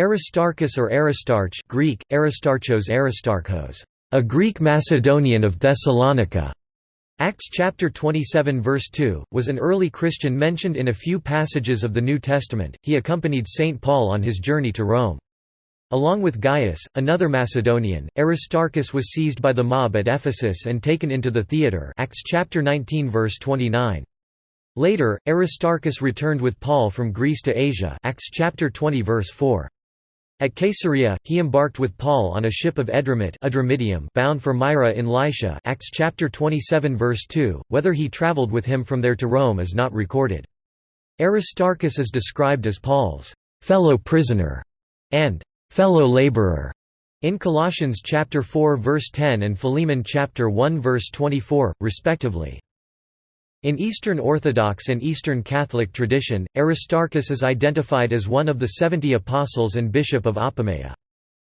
Aristarchus or Aristarch Greek, Aristarchos Aristarchos, a Greek Macedonian of Thessalonica, Acts chapter 27 verse 2, was an early Christian mentioned in a few passages of the New Testament. He accompanied St. Paul on his journey to Rome. Along with Gaius, another Macedonian, Aristarchus was seized by the mob at Ephesus and taken into the theatre Acts chapter 19 verse 29. Later, Aristarchus returned with Paul from Greece to Asia Acts chapter 20 verse 4. At Caesarea, he embarked with Paul on a ship of Adramyttium bound for Myra in Lycia Acts chapter 27 verse 2. Whether he traveled with him from there to Rome is not recorded. Aristarchus is described as Paul's fellow prisoner and fellow laborer in Colossians chapter 4 verse 10 and Philemon chapter 1 verse 24 respectively. In Eastern Orthodox and Eastern Catholic tradition, Aristarchus is identified as one of the seventy apostles and bishop of Apamea.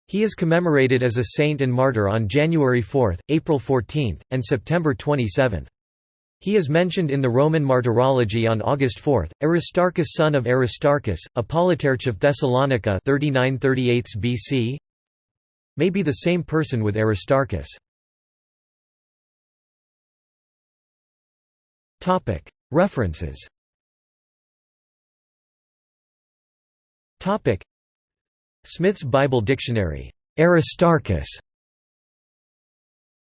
He is commemorated as a saint and martyr on January 4, April 14, and September 27. He is mentioned in the Roman Martyrology on August 4. Aristarchus son of Aristarchus, a politarch of Thessalonica 39 BC may be the same person with Aristarchus. References. Smith's Bible Dictionary. Aristarchus